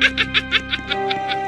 Ha ha ha ha ha!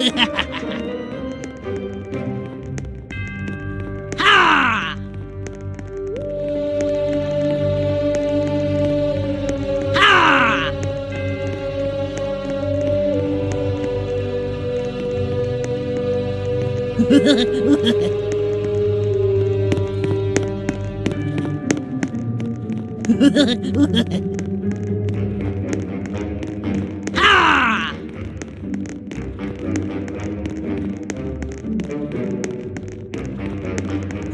Ha! Ha! Ha!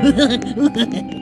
分かんない。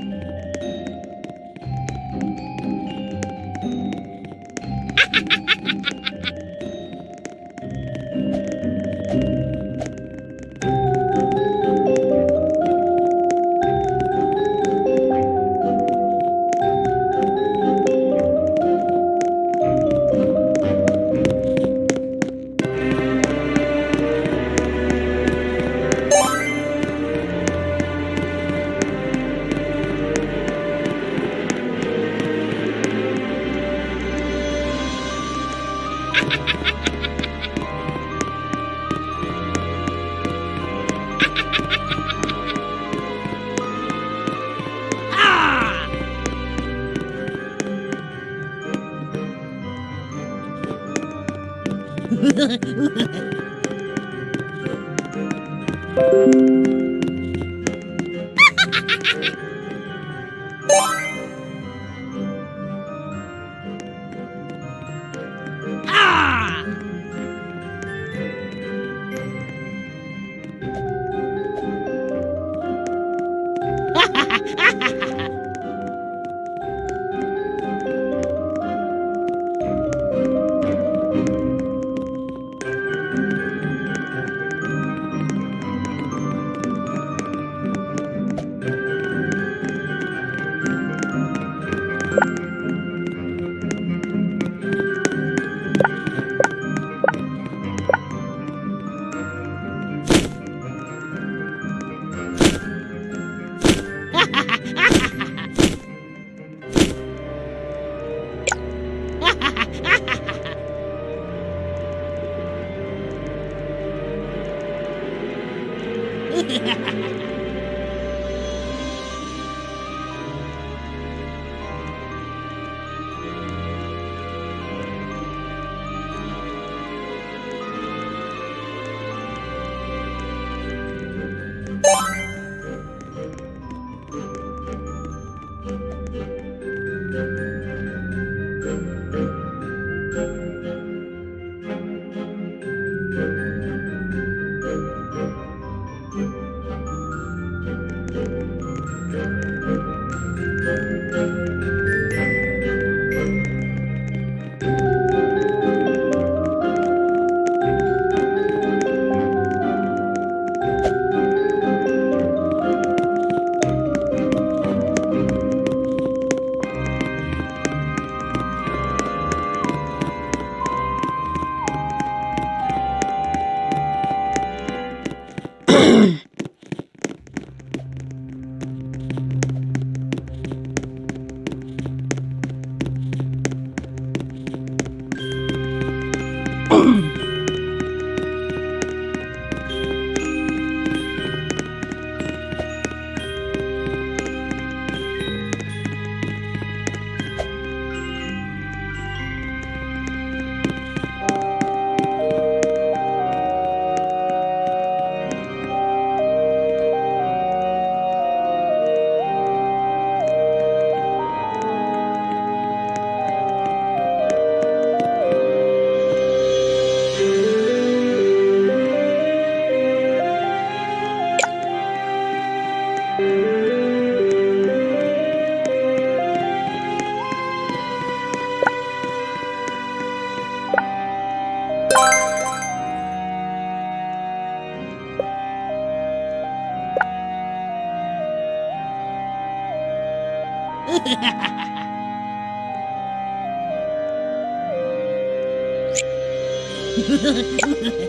Ha